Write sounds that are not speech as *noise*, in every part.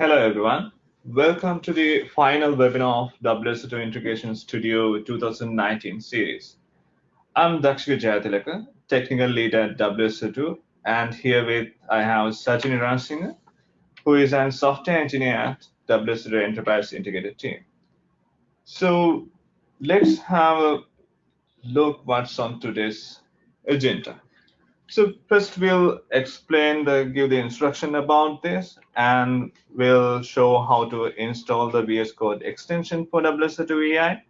Hello, everyone. Welcome to the final webinar of WSO2 Integration Studio 2019 series. I'm Dakshika Jayatilaka, technical lead at WSO2, and here with I have Sachin Ransinga, who is a software engineer at WSO2 Enterprise Integrated Team. So let's have a look what's on today's agenda. So first we'll explain the give the instruction about this and we'll show how to install the VS Code extension for WSO2 EI.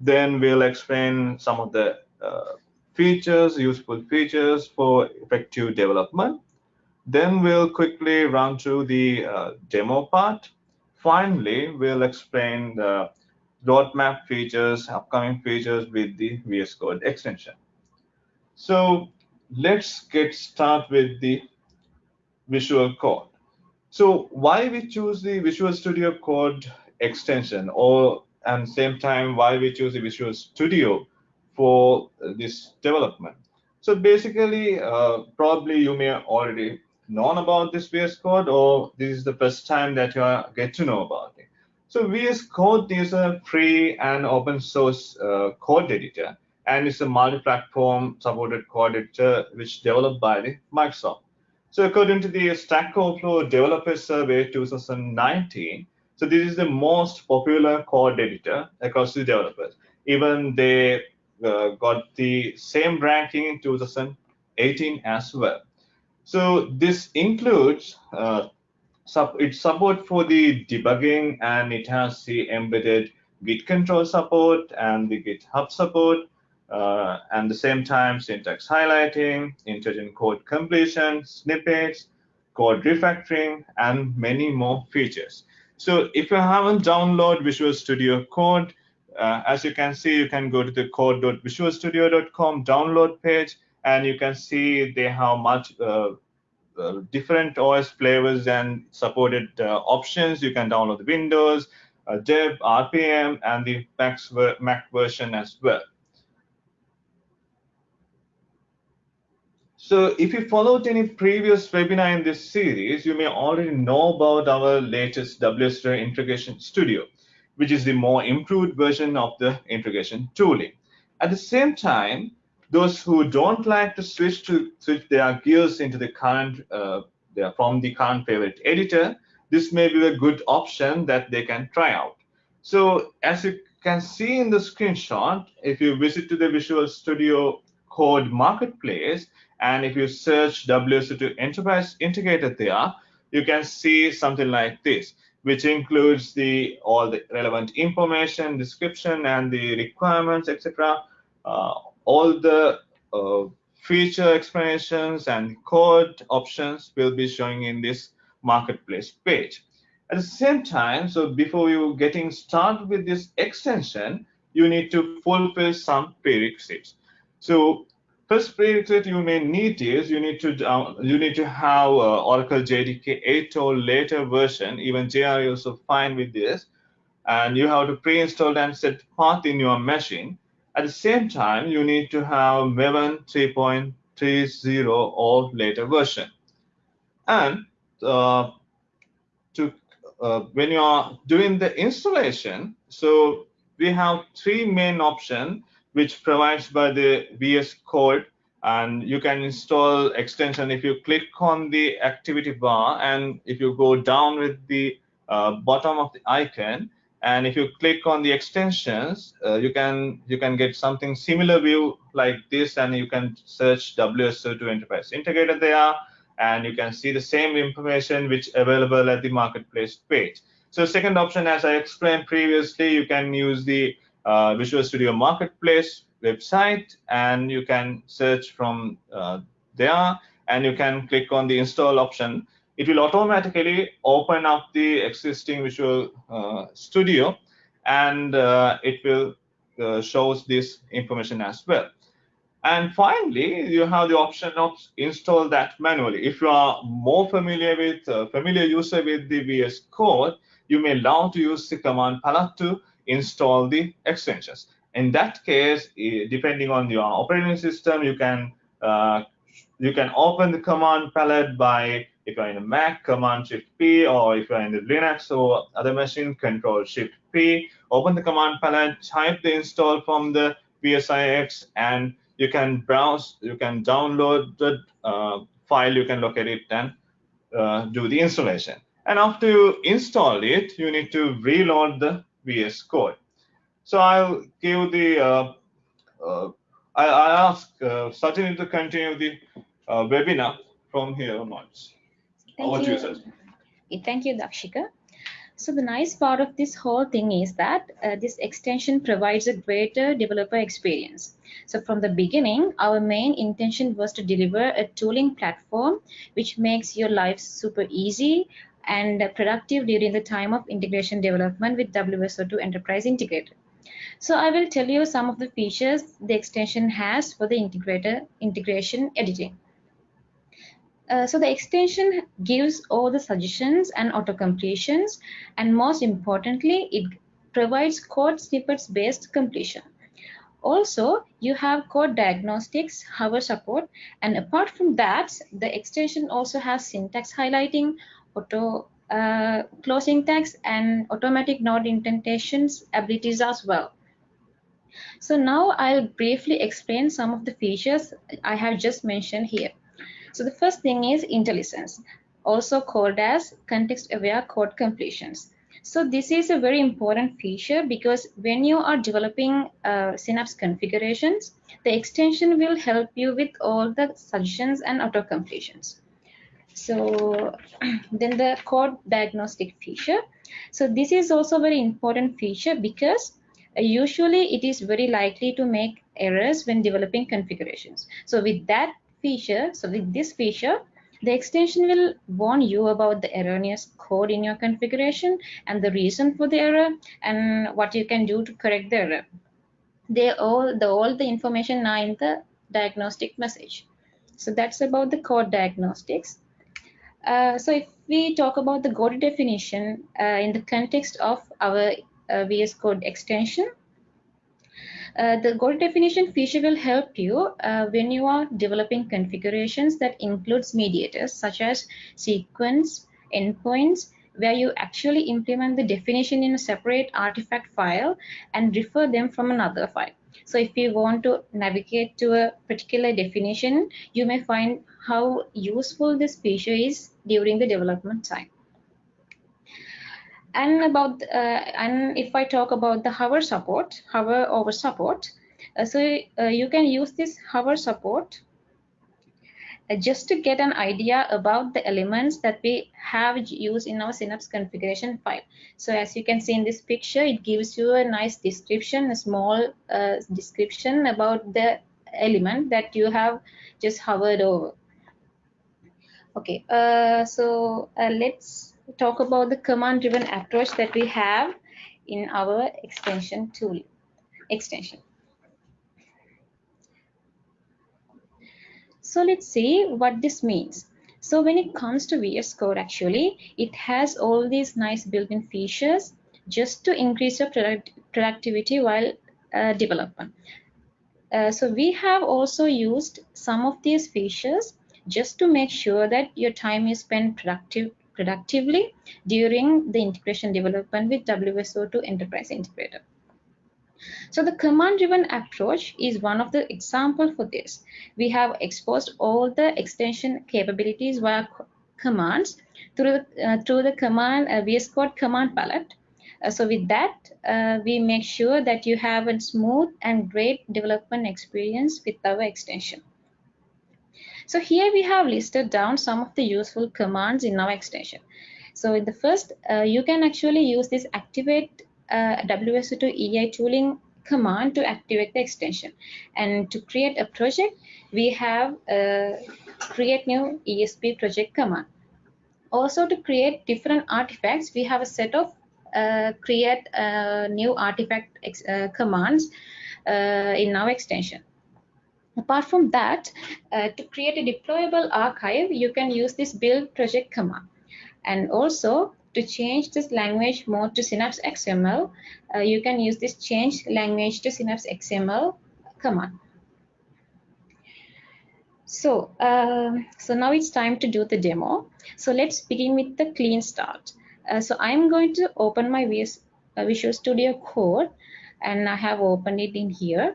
Then we'll explain some of the uh, features, useful features for effective development. Then we'll quickly run through the uh, demo part. Finally, we'll explain the roadmap features, upcoming features with the VS Code extension. So let's get start with the Visual Code. So why we choose the Visual Studio Code extension or and same time why we choose the Visual Studio for this development. So basically, uh, probably you may already known about this VS Code or this is the first time that you are get to know about it. So VS Code is a free and open source uh, code editor and it's a multi-platform supported code editor which developed by Microsoft. So according to the Stack Overflow Developer Survey 2019, so this is the most popular code editor across the developers. Even they uh, got the same ranking in 2018 as well. So this includes uh, its support for the debugging and it has the embedded Git control support and the GitHub support uh, and the same time syntax highlighting, intelligent code completion, snippets, code refactoring, and many more features. So if you haven't downloaded Visual Studio Code, uh, as you can see, you can go to the code.visualstudio.com download page, and you can see they have much uh, uh, different OS flavors and supported uh, options. You can download the Windows, uh, Deb, RPM, and the Mac version as well. So if you followed any previous webinar in this series, you may already know about our latest WSO2 Integration Studio, which is the more improved version of the integration tooling. At the same time, those who don't like to switch to switch their gears into the current uh, from the current favorite editor, this may be a good option that they can try out. So as you can see in the screenshot, if you visit to the Visual Studio Code Marketplace, and if you search WSO2 Enterprise Integrator there, you can see something like this, which includes the all the relevant information, description, and the requirements, etc. Uh, all the uh, feature explanations and code options will be showing in this marketplace page. At the same time, so before you getting started with this extension, you need to fulfill some prerequisites. So First prerequisite you may need is you need to uh, you need to have uh, Oracle JDK 8 or later version. Even JRE is also fine with this, and you have to pre-install and set path in your machine. At the same time, you need to have Maven 3.30 or later version. And uh, to uh, when you are doing the installation, so we have three main options which provides by the VS Code and you can install extension if you click on the activity bar and if you go down with the uh, bottom of the icon and if you click on the extensions uh, you can you can get something similar view like this and you can search WSO2 Enterprise Integrator there and you can see the same information which available at the marketplace page. So second option as I explained previously you can use the uh, Visual Studio Marketplace website and you can search from uh, there and you can click on the install option. It will automatically open up the existing Visual uh, Studio and uh, it will uh, shows this information as well. And finally, you have the option of install that manually. If you are more familiar with, uh, familiar user with the VS Code, you may allow to use the command palette to install the extensions. In that case, depending on your operating system, you can uh, you can open the command palette by, if you're in a Mac, Command Shift P, or if you're in the Linux or other machine, Control Shift P. Open the command palette, type the install from the VSIX, and you can browse, you can download the uh, file, you can locate it and uh, do the installation. And after you install it, you need to reload the VS Code. So I'll give the, uh, uh, I, I ask uh, Sajini to continue the uh, webinar from here onwards. Thank Over to you. you, Thank you, Dakshika. So the nice part of this whole thing is that uh, this extension provides a greater developer experience. So from the beginning, our main intention was to deliver a tooling platform which makes your life super easy and productive during the time of integration development with WSO2 Enterprise Integrator. So I will tell you some of the features the extension has for the integrator integration editing. Uh, so the extension gives all the suggestions and auto completions, and most importantly, it provides code snippets based completion. Also, you have code diagnostics, hover support, and apart from that, the extension also has syntax highlighting, auto uh, closing tags, and automatic node indentations abilities as well. So now I'll briefly explain some of the features I have just mentioned here. So the first thing is IntelliSense, also called as context-aware code completions. So this is a very important feature because when you are developing uh, Synapse configurations, the extension will help you with all the suggestions and auto completions. So *clears throat* then the code diagnostic feature. So this is also very important feature because uh, usually it is very likely to make errors when developing configurations. So with that feature, so with this feature, the extension will warn you about the erroneous code in your configuration and the reason for the error and what you can do to correct the error. They all the all the information are in the diagnostic message. So that's about the code diagnostics. Uh, so if we talk about the code definition uh, in the context of our uh, VS Code extension, uh, the goal definition feature will help you uh, when you are developing configurations that includes mediators such as sequence, endpoints, where you actually implement the definition in a separate artifact file and refer them from another file. So if you want to navigate to a particular definition, you may find how useful this feature is during the development time. And about uh, and if I talk about the hover support, hover over support, uh, so uh, you can use this hover support just to get an idea about the elements that we have used in our Synapse configuration file. So as you can see in this picture, it gives you a nice description, a small uh, description about the element that you have just hovered over. Okay, uh, so let's talk about the command driven approach that we have in our extension tool extension. So let's see what this means. So when it comes to VS Code, actually, it has all these nice built-in features just to increase your product productivity while uh, development. Uh, so we have also used some of these features just to make sure that your time is spent productive productively during the integration development with WSO2 Enterprise Integrator. So the command-driven approach is one of the example for this. We have exposed all the extension capabilities via commands through the, uh, through the command uh, VS Code command palette. Uh, so with that, uh, we make sure that you have a smooth and great development experience with our extension. So here we have listed down some of the useful commands in our extension. So in the first, uh, you can actually use this activate uh, WSO2 EI tooling command to activate the extension. And to create a project, we have uh, create new ESB project command. Also to create different artifacts, we have a set of uh, create uh, new artifact uh, commands in our extension. Apart from that, to create a deployable archive, you can use this build project command. And also, to change this language mode to Synapse XML, uh, you can use this change language to Synapse XML command. So, uh, so now it's time to do the demo. So let's begin with the clean start. Uh, so I'm going to open my VS, uh, Visual Studio Code and I have opened it in here.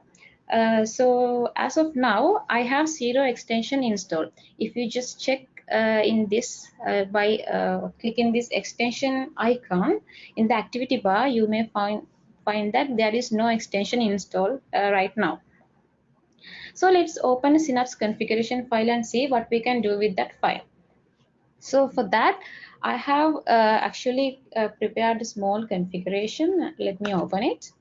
Uh, so as of now, I have zero extension installed. If you just check in this uh, by uh, clicking this extension icon in the activity bar, you may find find that there is no extension installed uh, right now. So let's open Synapse configuration file and see what we can do with that file. So for that, I have uh, actually uh, prepared a small configuration. Let me open it.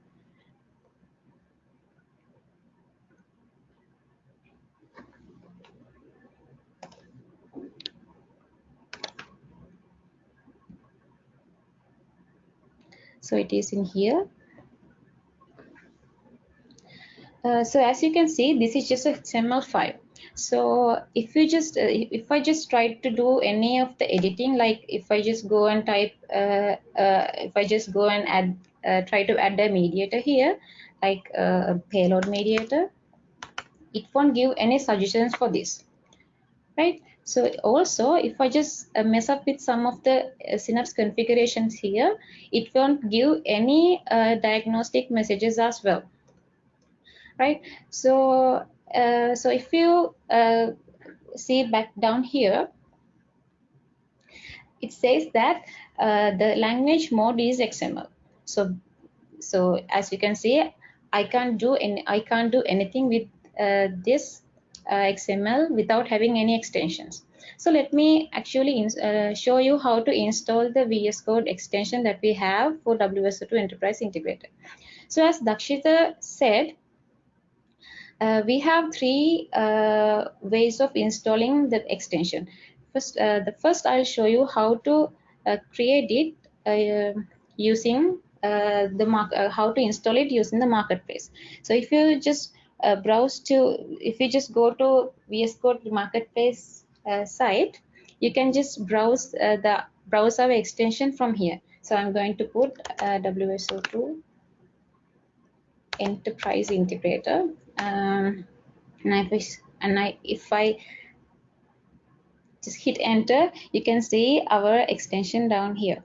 So it is in here. Uh, so as you can see, this is just a XML file. So if you just, uh, if I just try to do any of the editing, like if I just go and type, uh, uh if I just go and add, uh, try to add a mediator here, like a payload mediator, it won't give any suggestions for this, right? So also, if I just mess up with some of the Synapse configurations here, it won't give any diagnostic messages as well right? So, uh, so if you uh, see back down here, it says that uh, the language mode is XML. So, so as you can see, I can't do any, I can't do anything with uh, this uh, XML without having any extensions. So let me actually uh, show you how to install the VS Code extension that we have for WSO2 Enterprise Integrator. So as Dakshita said, uh, we have three uh, ways of installing the extension. First, uh, the first I'll show you how to uh, create it uh, using uh, the mark how to install it using the marketplace. So if you just Uh, browse to, if you just go to VS Code marketplace uh, site, you can just browse uh, the browse our extension from here. So I'm going to put WSO2 enterprise integrator um, and I, and I if I just hit enter you can see our extension down here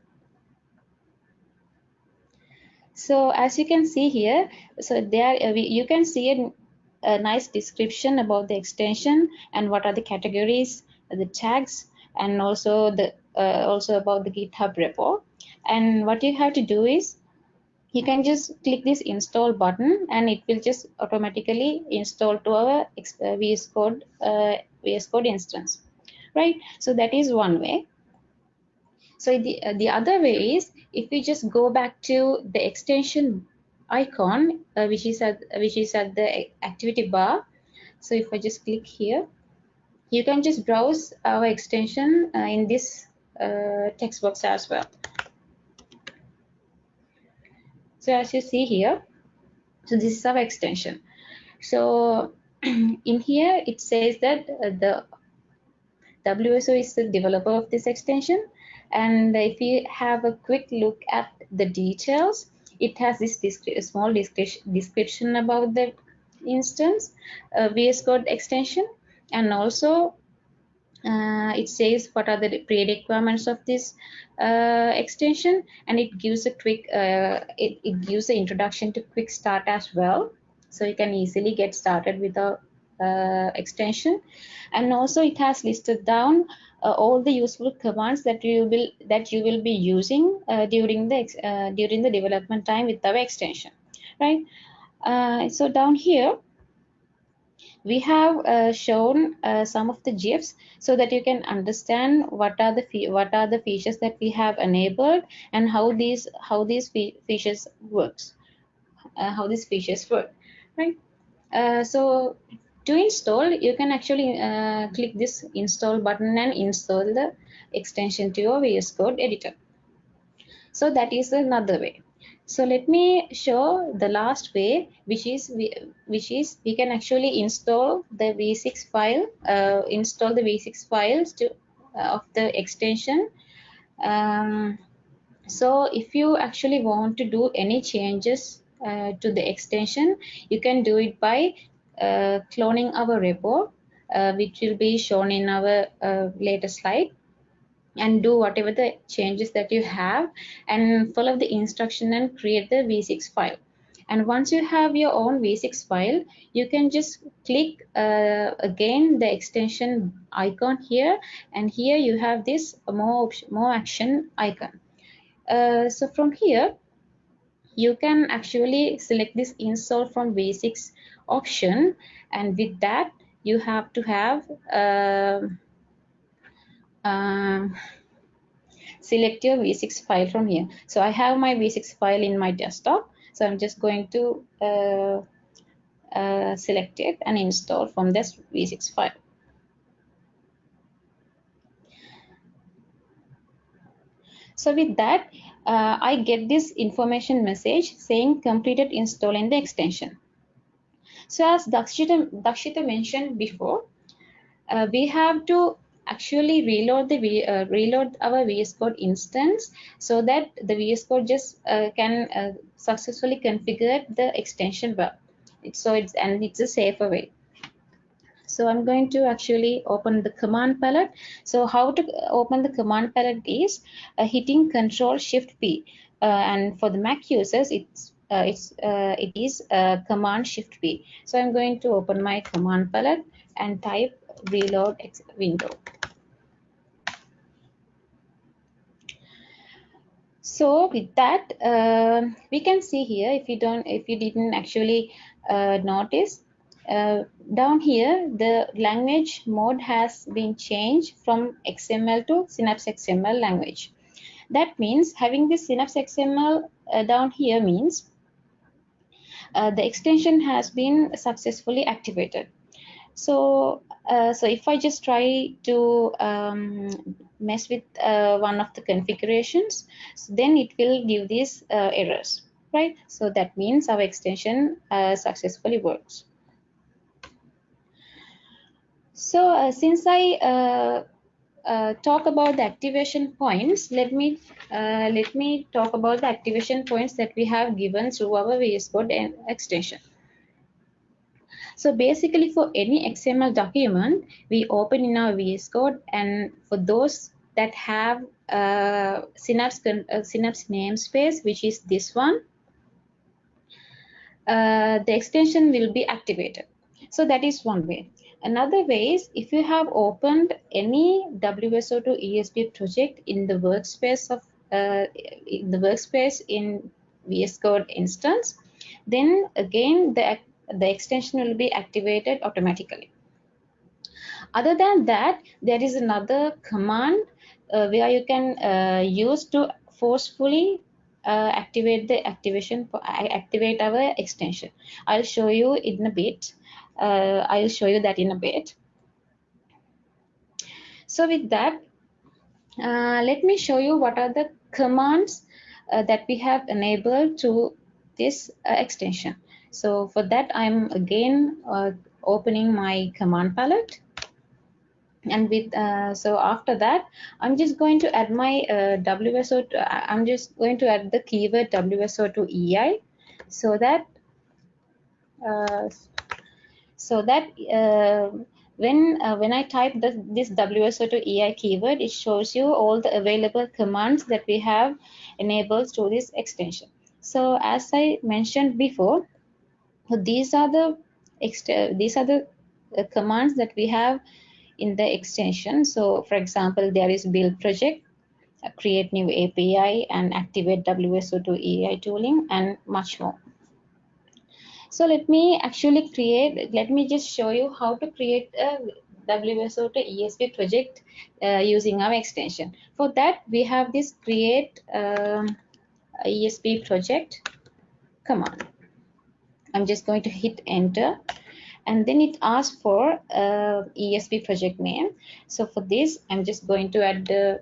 so as you can see here so there uh, you can see a, a nice description about the extension and what are the categories the tags and also the uh, also about the github repo. And what you have to do is you can just click this install button and it will just automatically install to our uh, VS Code uh, VS Code instance right? So that is one way so the uh, the other way is if we just go back to the extension icon uh, which is at which is at the activity bar so if I just click here you can just browse our extension uh, in this uh, text box as well so as you see here, so this is our extension. So *clears throat* in here, it says that uh, the WSO is the developer of this extension. And if you have a quick look at the details, it has this small description about the instance, uh, VS Code extension, and also uh, it says what are the pre-requirements of this uh, extension and it gives a quick uh, it, it gives an introduction to quick start as well. So you can easily get started with the uh, extension. And also it has listed down uh, all the useful commands that you will that you will be using uh, during the during the development time with our extension right? So down here we have uh, shown uh, some of the GIFs so that you can understand what are the what are the features that we have enabled and how these how these fe features works uh, how these features work right? Uh, so to install you can actually uh, click this install button and install the extension to your VS Code editor so that is another way so let me show the last way, which is which is we can actually install the VSIX file, uh, install the VSIX files to uh, of the extension. Um, so if you actually want to do any changes uh, to the extension, you can do it by cloning our repo. uh, which will be shown in our uh, later slide. And do whatever the changes that you have and follow the instruction and create the VSIX file. And once you have your own VSIX file you can just click uh, again the extension icon here. And here you have this more more action icon. Uh, so from here you can actually select this install from VSIX option. And with that you have to have uh, um, select your VSIX file from here. So i have my VSIX file in my desktop. So i'm just going to uh, uh, select it and install from this VSIX file. So with that uh, i get this information message saying completed installing the extension so as Dakshita, Dakshita mentioned before, uh, we have to actually reload the uh, reload our VS Code instance so that the VS Code just uh, can uh, successfully configure the extension. It's, so it's and it's a safer way. So I'm going to actually open the command palette. So how to open the command palette is uh, hitting Control Shift P. Uh, and for the Mac users, it's uh, it's uh, it is uh, command shift p. So i'm going to open my command palette and type reload window. So with that uh, we can see here if you don't if you didn't actually uh, notice uh, down here the language mode has been changed from xml to synapse xml language. That means having this synapse xml down here means uh, the extension has been successfully activated. So, uh, so if I just try to um, mess with uh, one of the configurations, so then it will give these uh, errors, right? So that means our extension uh, successfully works. So since I uh, talk about the activation points, let me uh, let me talk about the activation points that we have given through our VS Code extension. So basically, for any XML document, we open in our VS Code, and for those that have uh, Synapse uh, Synapse namespace, which is this one, uh, the extension will be activated. So that is one way. Another way is if you have opened any WSO2 ESB project in the workspace of uh, in the workspace in VS Code instance, then again the, the extension will be activated automatically. Other than that, there is another command uh, where you can uh, use to forcefully uh, activate the activation activate our extension. I'll show you in a bit. Uh, I'll show you that in a bit. So with that, uh, let me show you what are the commands uh, that we have enabled to this uh, extension. So for that, I'm again uh, opening my command palette. And with uh, so after that, I'm just going to add my WSO. I'm just going to add the keyword WSO2 EI, so that so that uh, when uh, when I type the, this WSO2 EI keyword, it shows you all the available commands that we have enabled through this extension. So as I mentioned before, these are the these are the uh, commands that we have in the extension. So for example, there is build project, uh, create new API, and activate WSO2 EI tooling, and much more. So let me actually create, let me just show you how to create a WSO2 ESB project uh, using our extension. For that, we have this create um, ESB project command. I'm just going to hit enter and then it asks for uh, ESB project name. So for this, I'm just going to add the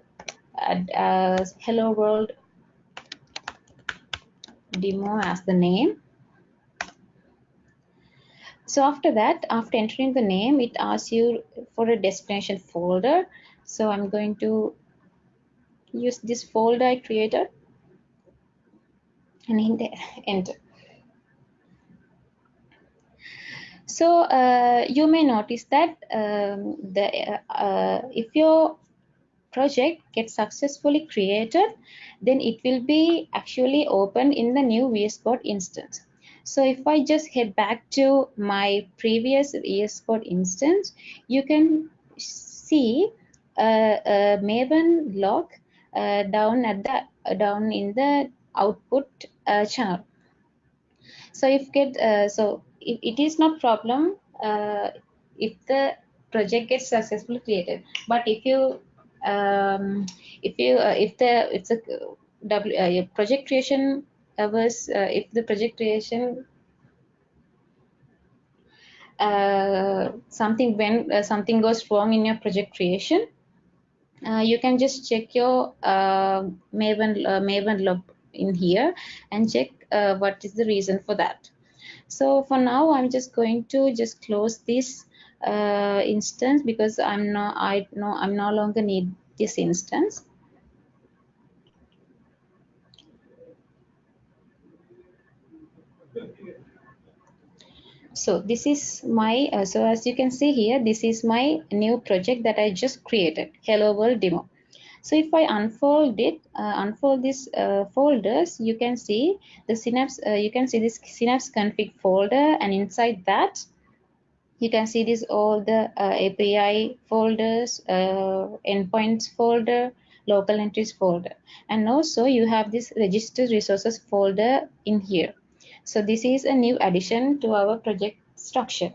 add uh, hello world demo as the name so after that, after entering the name, it asks you for a destination folder. So I'm going to use this folder I created and *laughs* enter. So uh, you may notice that um, the uh, if your project gets successfully created, then it will be actually open in the new VS Code instance. So if I just head back to my previous VS Code instance, you can see uh, a Maven log uh, down at the uh, down in the output uh, channel. So if get uh, so it, it is not problem uh, if the project gets successfully created, but if you um, if you uh, if the it's a uh, project creation was uh, if the project creation uh, something when uh, something goes wrong in your project creation you can just check your Maven Maven log in here and check what is the reason for that. So for now, I'm just going to just close this uh, instance because I'm not I know I'm no longer need this instance. So this is my uh, so as you can see here this is my new project that i just created hello world demo. So if i unfold it uh, unfold this uh, folders you can see the synapse uh, you can see this synapse config folder and inside that you can see this all the uh, api folders uh, endpoints folder local entries folder. And also you have this register resources folder in here so this is a new addition to our project structure.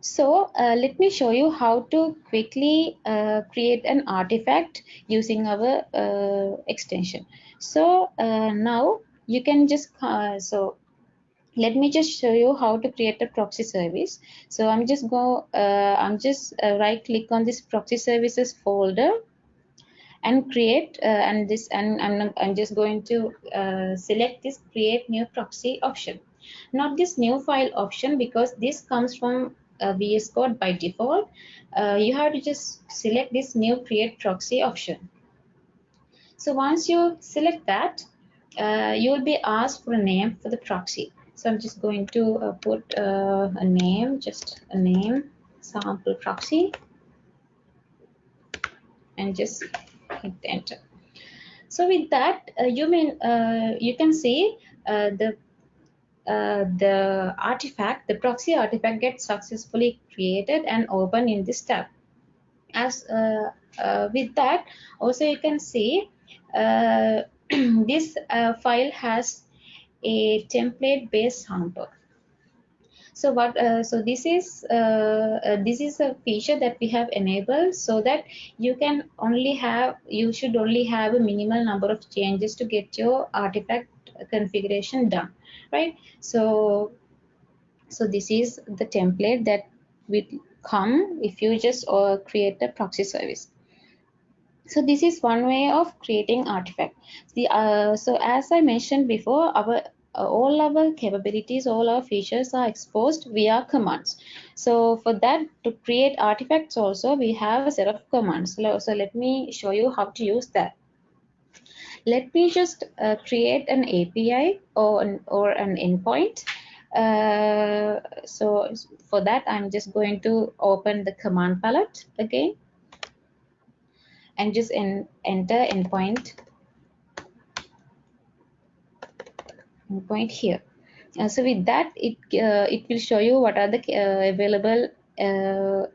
So uh, let me show you how to quickly uh, create an artifact using our uh, extension. So uh, now you can just, uh, so let me just show you how to create a proxy service. So I'm just go, uh, I'm just right click on this proxy services folder and create uh, and this and I'm, I'm just going to uh, select this create new proxy option. Not this new file option because this comes from uh, VS Code by default. Uh, you have to just select this new create proxy option. So once you select that uh, you will be asked for a name for the proxy. So I'm just going to uh, put a name just a name sample proxy and just hit enter so with that uh, you mean uh, you can see uh, the uh, the artifact the proxy artifact gets successfully created and open in this tab. As uh, uh, with that also you can see *clears throat* this file has a template based sample so what uh, so this is uh, uh, this is a feature that we have enabled so that you can only have you should only have a minimal number of changes to get your artifact configuration done right? So so this is the template that will come if you just uh, create a proxy service. So this is one way of creating artifact. The uh, so as i mentioned before our all our capabilities, all our features are exposed via commands. So for that, to create artifacts also, we have a set of commands. So, let me show you how to use that. Let me just uh, create an API or an, or an endpoint. Uh, so for that, I'm just going to open the command palette again and just en enter endpoint point here. Uh, so with that, it uh, it will show you what are the uh, available uh,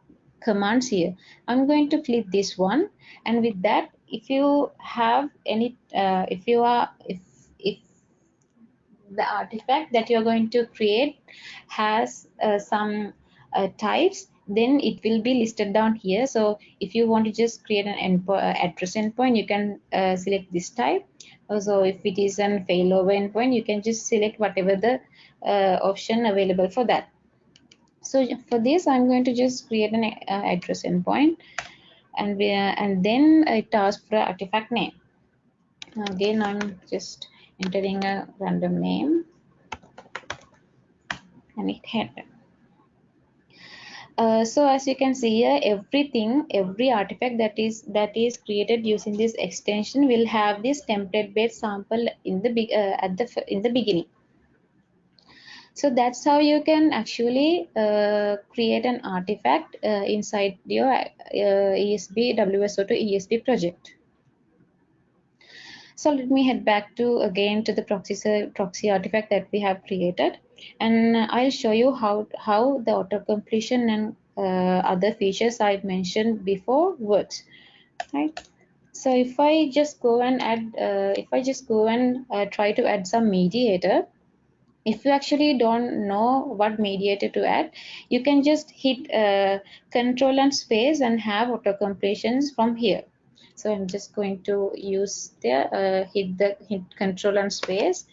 commands here. I'm going to click this one, and with that, if you have any, uh, if you are, if if the artifact that you're going to create has uh, some types, then it will be listed down here. So if you want to just create an endpoint, address endpoint, you can select this type so if it is an failover endpoint you can just select whatever the uh, option available for that. So for this i'm going to just create an uh, address endpoint and we, uh, and then it asks for artifact name. Again i'm just entering a random name and it hit uh, so as you can see here everything every artifact that is that is created using this extension will have this template based sample in the big uh, at the in the beginning So that's how you can actually uh, create an artifact uh, inside your uh, ESB WSO2 ESB project. So let me head back to again to the proxy proxy artifact that we have created, and I'll show you how how the auto completion and uh, other features I've mentioned before works, right? So if I just go and add, uh, if I just go and uh, try to add some mediator, if you actually don't know what mediator to add, you can just hit uh, control and space and have auto completions from here. So I'm just going to use the uh, hit the hit control and space.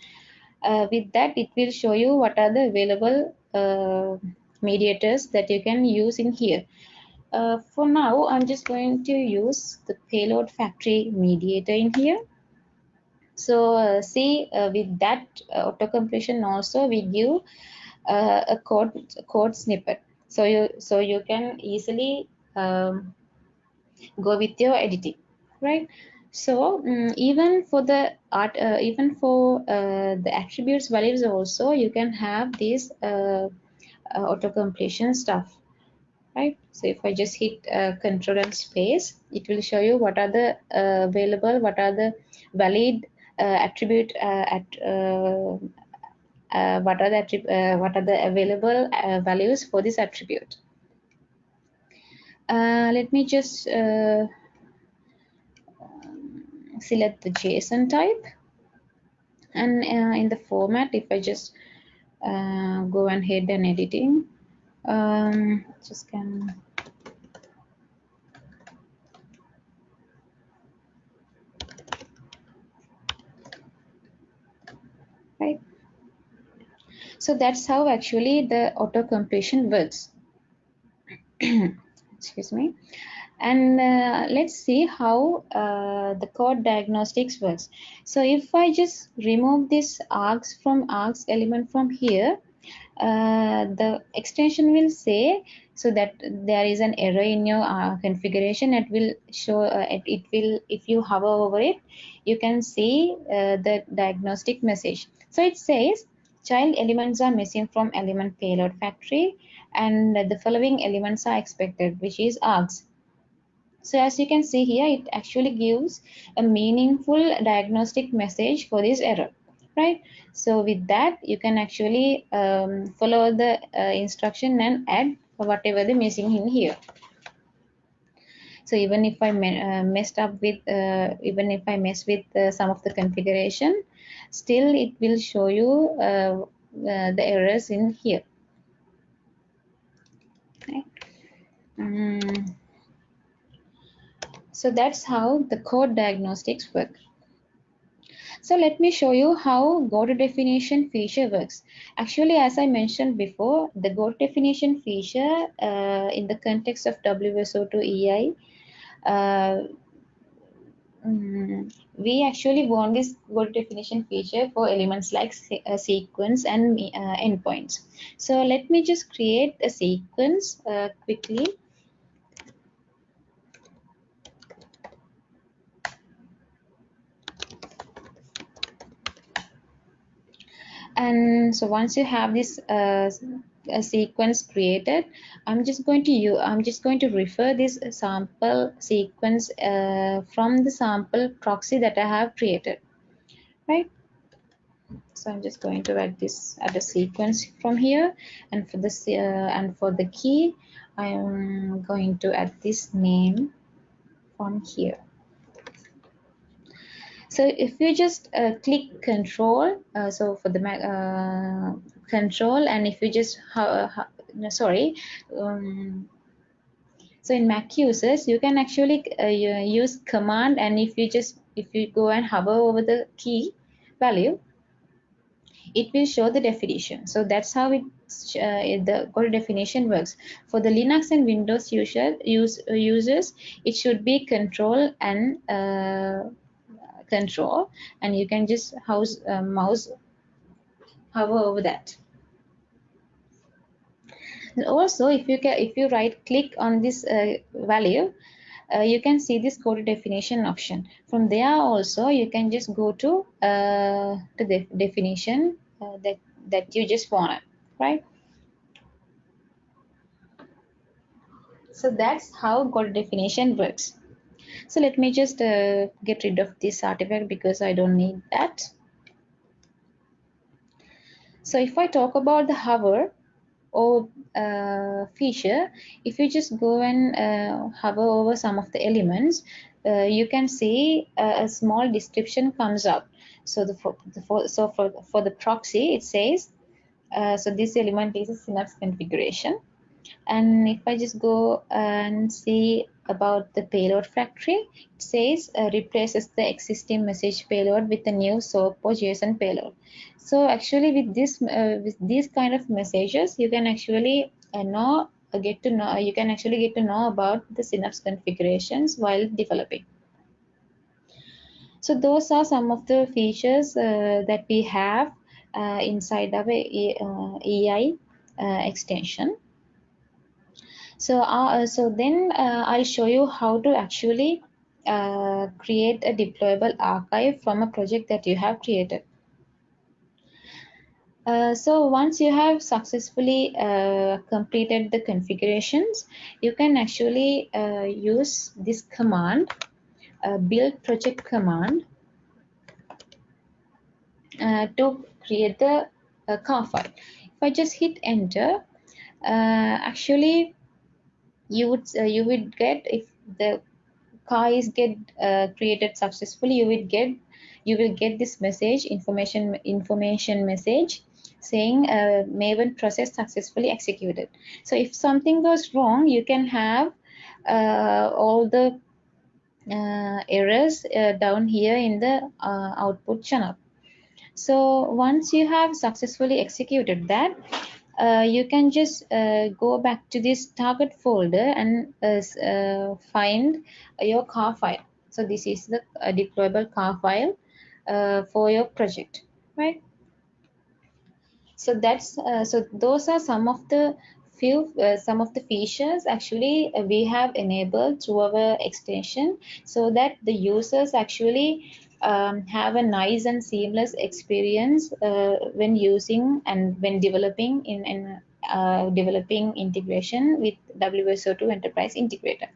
Uh, with that, it will show you what are the available uh, mediators that you can use in here. Uh, for now, I'm just going to use the payload factory mediator in here. So uh, see uh, with that auto completion also we give a code code snippet. So you so you can easily um, go with your editing right so um, even for the art uh, even for uh, the attributes values also you can have this uh, uh auto completion stuff right? So if i just hit uh, control and space it will show you what are the uh, available what are the valid attribute at what are the what are the available values for this attribute. Let me just select the JSON type. And uh, in the format if I just uh, go hit and editing um, just can right. So that's how actually the auto completion works. *clears throat* Excuse me and uh, let's see how uh, the code diagnostics works. So if i just remove this args from args element from here uh, the extension will say so that there is an error in your uh, configuration. It will show uh, it, it, will if you hover over it you can see uh, the diagnostic message. So it says child elements are missing from element payload factory and the following elements are expected which is args so as you can see here, it actually gives a meaningful diagnostic message for this error, right? So with that, you can actually um, follow the uh, instruction and add whatever the missing in here. So even if I uh, messed up with, uh, even if I mess with uh, some of the configuration, still it will show you uh, uh, the errors in here. Okay. Um, so that's how the code diagnostics work. So let me show you how go to definition feature works. Actually, as I mentioned before, the go to definition feature uh, in the context of WSO2 EI, uh, mm, we actually want this go to definition feature for elements like se uh, sequence and uh, endpoints. So let me just create a sequence uh, quickly and so once you have this uh, sequence created i'm just going to you i'm just going to refer this sample sequence uh, from the sample proxy that i have created right? So i'm just going to add this add a sequence from here. And for this uh, and for the key i'm going to add this name from here so if you just uh, click control uh, so for the uh, control and if you just no, sorry um, so in mac users you can actually uh, use command and if you just if you go and hover over the key value it will show the definition. So that's how it uh, the code definition works. For the linux and windows user use users it should be control and uh, control and you can just house uh, mouse hover over that and also if you can if you right click on this uh, value uh, you can see this code definition option from there also you can just go to uh, the definition uh, that that you just want right? So that's how code definition works. So let me just uh, get rid of this artifact because I don't need that. So if I talk about the hover or uh, feature, if you just go and uh, hover over some of the elements, uh, you can see a, a, small description comes up. So the, for, the for, so for for the proxy, it says uh, so this element is a Synapse configuration. And if I just go and see about the payload factory, it says uh, replaces the existing message payload with a new SOAP or JSON payload. So actually with this uh, with these kind of messages, you can actually uh, know uh, get to know you can actually get to know about the Synapse configurations while developing. So those are some of the features uh, that we have uh, inside our EI extension. So, uh, so then uh, I'll show you how to actually uh, create a deployable archive from a project that you have created. Uh, so once you have successfully uh, completed the configurations, you can actually uh, use this command, build project command, to create the car file. If I just hit enter, actually you would uh, you would get if the car is get uh, created successfully you will get you will get this message information information message saying uh, maven process successfully executed. So if something goes wrong you can have uh, all the uh, errors uh, down here in the output channel. So once you have successfully executed that uh, you can just uh, go back to this target folder and uh, uh find your car file. So this is the uh, deployable car file for your project, right? So that's so those are some of the few some of the features actually we have enabled through our extension so that the users actually um, have a nice and seamless experience uh, when using and when developing in, in uh, developing integration with WSO2 Enterprise Integrator.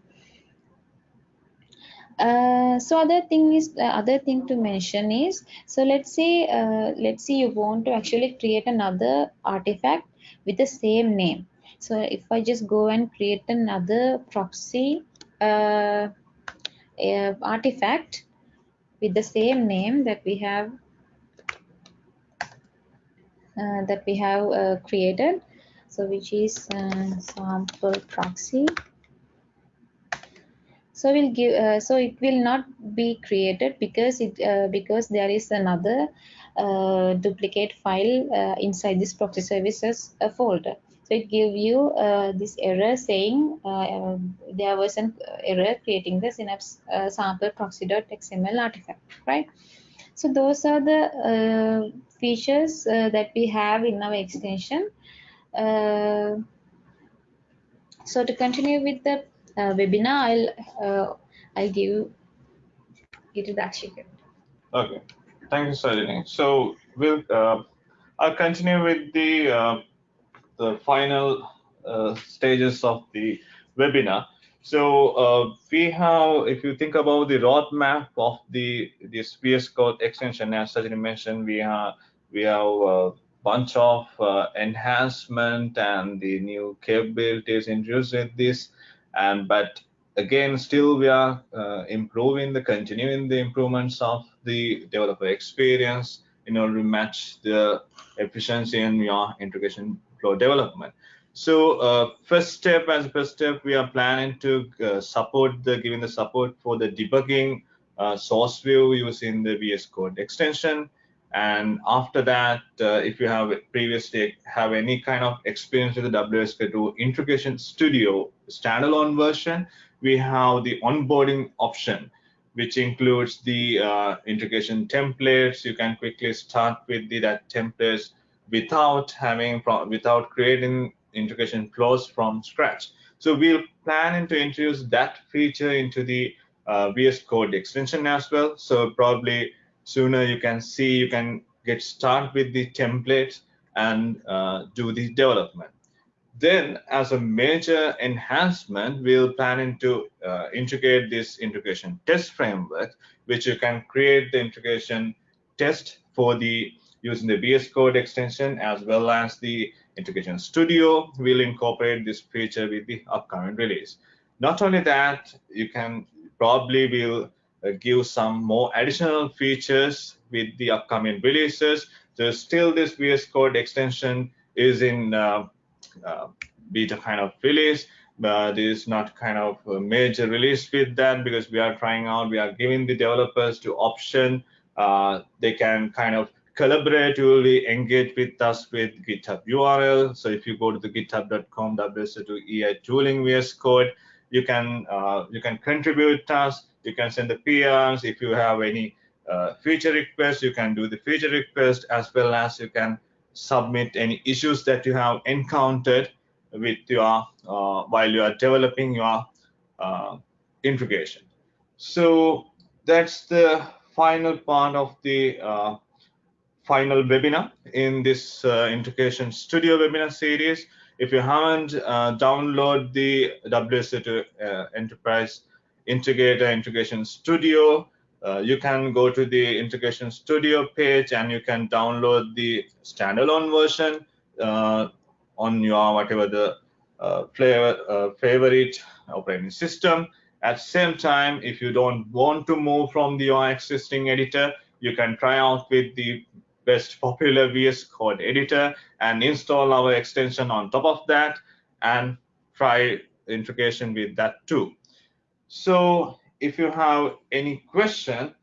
Uh, so other thing is uh, other thing to mention is so let's say uh, let's say you want to actually create another artifact with the same name so if i just go and create another proxy uh, artifact with the same name that we have uh, that we have uh, created. So which is uh, sample proxy. So we'll give uh, so it will not be created because it uh, because there is another uh, duplicate file inside this proxy services folder so it give you uh, this error saying uh, there was an error creating the synapse uh, sample proxy.xml artifact, right? So those are the uh, features uh, that we have in our extension. Uh, so to continue with the webinar, I'll I'll give it to Dakshika. Okay, thank you, Sajani. So we'll I'll continue with the the final uh, stages of the webinar. So uh, we have, if you think about the roadmap of the this VS Code extension, as Sajani mentioned, we have we have a bunch of uh, enhancement and the new capabilities introduced with this. And but again, still we are uh, improving the continuing the improvements of the developer experience in order to match the efficiency in your integration flow development. So uh, first step as a first step, we are planning to uh, support the giving the support for the debugging uh, source view using the VS Code extension. And after that, uh, if you have previously have any kind of experience with the WSO2 Integration Studio standalone version, we have the onboarding option, which includes the uh, integration templates. You can quickly start with the that templates without having from without creating integration flows from scratch. So we'll plan to introduce that feature into the uh, VS Code extension as well. So probably sooner you can see you can get start with the templates and uh, do the development. Then, as a major enhancement, we'll planning to uh, integrate this integration test framework, which you can create the integration test for the using the VS Code extension as well as the integration studio We'll incorporate this feature with the upcoming release. Not only that, you can probably will uh, give some more additional features with the upcoming releases. So still this VS Code extension is in uh, uh, beta kind of release, but it's not kind of a major release with that because we are trying out, we are giving the developers to option. Uh, they can kind of collaboratively engage with us with GitHub URL. So if you go to the github.com WSO2EI tooling VS Code, you can uh, you can contribute tasks, you can send the PRs. If you have any uh, feature requests, you can do the feature request as well as you can submit any issues that you have encountered with your uh, while you are developing your uh, integration. So that's the final part of the uh, final webinar in this uh, integration studio webinar series. If you haven't uh, download the WSO2 uh, Enterprise Integrator Integration Studio, uh, you can go to the Integration Studio page and you can download the standalone version uh, on your whatever the uh, flavor, favorite operating system. At same time, if you don't want to move from the, your existing editor, you can try out with the best popular VS Code editor and install our extension on top of that and try integration with that too. So if you have any question,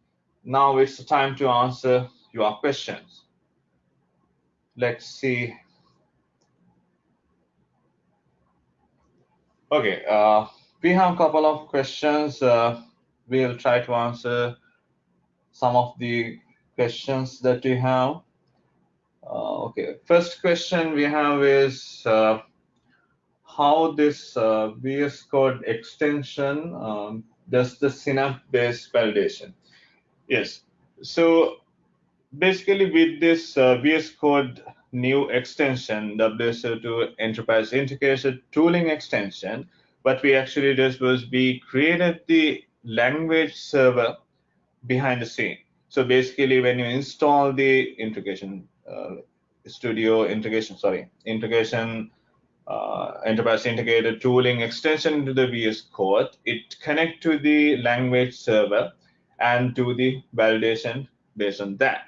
now it's the time to answer your questions. Let's see. Okay, uh, we have a couple of questions. Uh, we'll try to answer some of the questions that we have. Uh, okay, first question we have is uh, how this uh, VS Code extension um, does the Synapse-based validation. Yes, so basically with this uh, VS Code new extension, WSO2 Enterprise Integration Tooling extension, what we actually did was we created the language server behind the scene. So basically, when you install the integration uh, studio integration, sorry, integration uh, enterprise integrated tooling extension into the VS Code, it connect to the language server and do the validation based on that.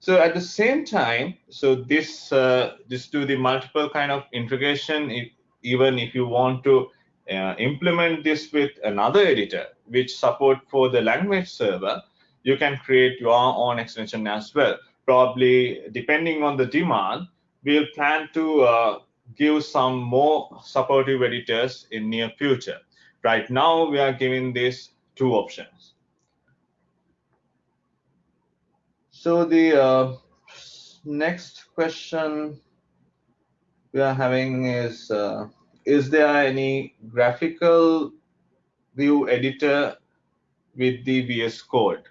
So at the same time, so this uh, this do the multiple kind of integration. If, even if you want to uh, implement this with another editor, which support for the language server, you can create your own extension as well. Probably depending on the demand, we'll plan to uh, give some more supportive editors in near future. Right now, we are giving these two options. So the uh, next question we are having is, uh, is there any graphical view editor with the VS Code?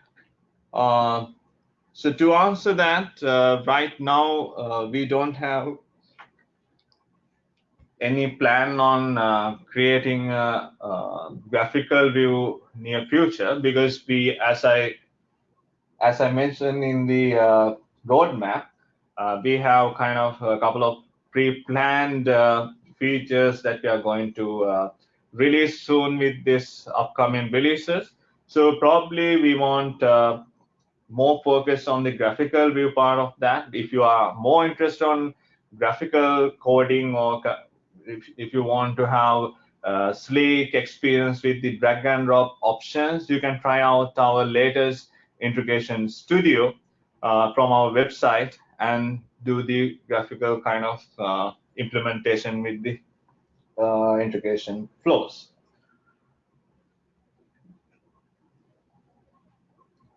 Uh, so to answer that, uh, right now uh, we don't have any plan on uh, creating a, a, graphical view near future because we, as I as I mentioned in the uh, roadmap, uh, we have kind of a couple of pre-planned features that we are going to release soon with this upcoming releases. So probably we want more focused on the graphical view part of that. If you are more interested on graphical coding or if, if you want to have a sleek experience with the drag and drop options, you can try out our latest integration studio uh, from our website and do the graphical kind of uh, implementation with the uh, integration flows.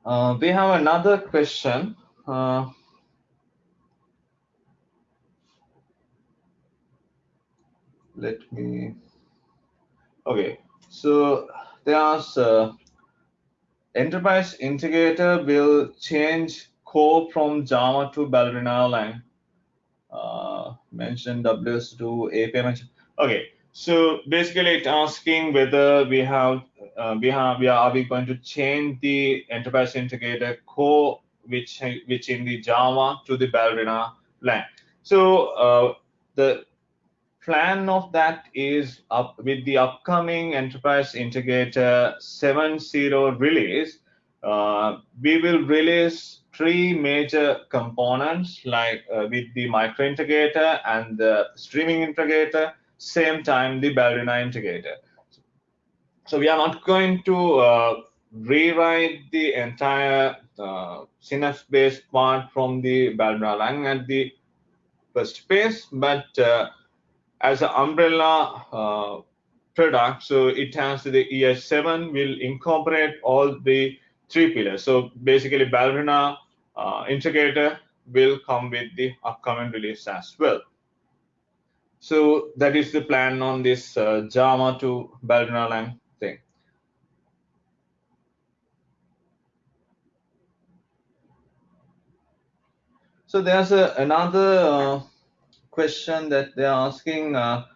Uh, we have another question. Uh, let me. Okay, so there's uh, enterprise integrator will change core from Java to Ballerina Lang. uh, mention WS2 API mention. Okay, so basically it's asking whether we have uh, we have we are, are we going to change the enterprise integrator core which which in the Java to the Ballerina plan. So uh, the plan of that is up with the upcoming enterprise integrator 7.0 release uh, we will release three major components like uh, with the micro integrator and the streaming integrator same time the ballerina integrator so we are not going to uh, rewrite the entire uh, synapse based part from the ballerina lang at the first phase but uh, as an umbrella uh, product. So it has the ES7 will incorporate all the three pillars. So basically Ballerina uh, integrator will come with the upcoming release as well. So that is the plan on this uh, Java to Ballerina Lang thing. So there's a, another uh, question that they're asking. Uh,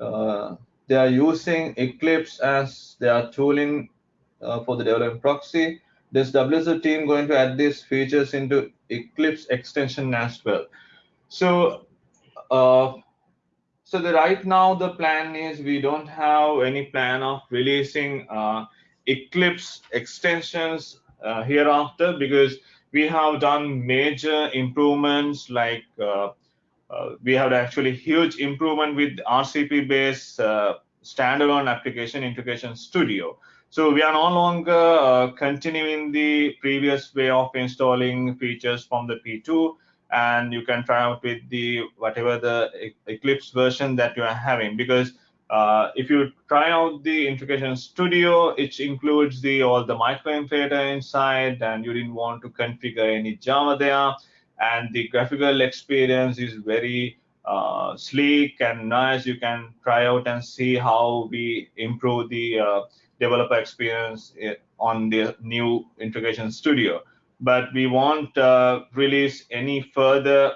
uh, they are using Eclipse as their tooling uh, for the development proxy. Does WSO team going to add these features into Eclipse extension as well? So, uh, so the right now the plan is we don't have any plan of releasing uh, Eclipse extensions uh, hereafter because we have done major improvements like uh, uh, we have actually huge improvement with RCP based uh, standalone application integration studio. So we are no longer uh, continuing the previous way of installing features from the P2 and you can try out with the whatever the Eclipse version that you are having because uh, if you try out the integration studio, it includes the all the micro integrator inside and you didn't want to configure any Java there and the graphical experience is very uh, sleek and nice. You can try out and see how we improve the uh, developer experience eh, on the new integration studio. But we won't uh, release any further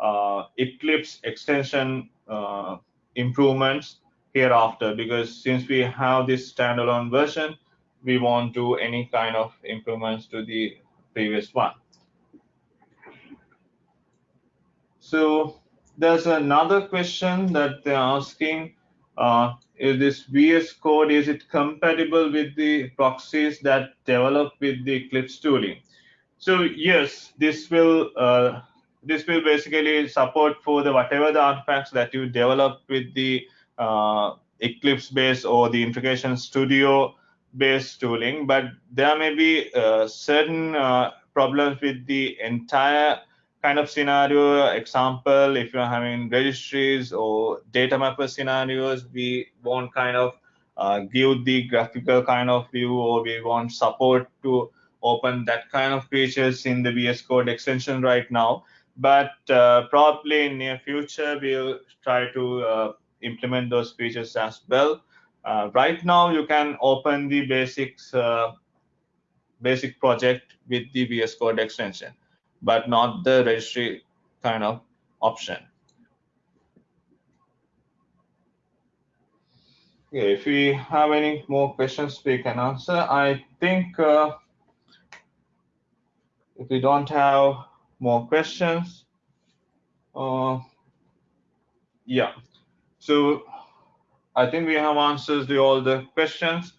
uh, Eclipse extension uh, improvements hereafter because since we have this standalone version, we won't do any kind of improvements to the previous one. So there's another question that they're asking, uh, is this VS Code, is it compatible with the proxies that develop with the Eclipse tooling? So yes, this will uh, this will basically support for the whatever the artifacts that you develop with the uh, Eclipse based or the integration studio based tooling, but there may be uh, certain uh, problems with the entire kind of scenario. Example if you're having registries or data mapper scenarios we won't kind of uh, give the graphical kind of view or we want support to open that kind of features in the VS Code extension right now. But uh, probably in near future, we'll try to uh, implement those features as well. Uh, right now, you can open the basics uh, basic project with the VS Code extension but not the registry kind of option. Okay, if we have any more questions, we can answer. I think uh, if we don't have more questions, uh, yeah. So I think we have answers to all the questions.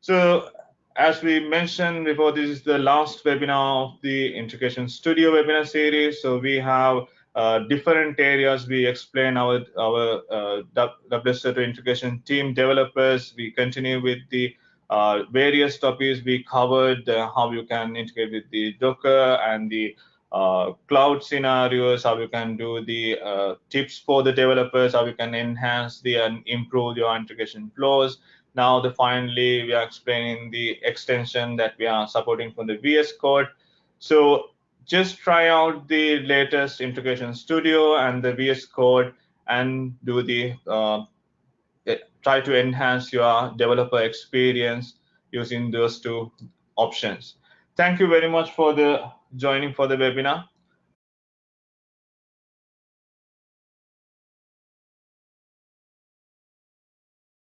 So as we mentioned before, this is the last webinar of the Integration Studio webinar series. So we have uh, different areas. We explain our our uh, WSO2 integration team developers. We continue with the uh, various topics we covered, uh, how you can integrate with the Docker and the uh, cloud scenarios, how you can do the uh, tips for the developers, how you can enhance the and improve your integration flows, now the finally we are explaining the extension that we are supporting from the VS Code. So just try out the latest integration studio and the VS Code and do the uh, try to enhance your developer experience using those two options. Thank you very much for the joining for the webinar.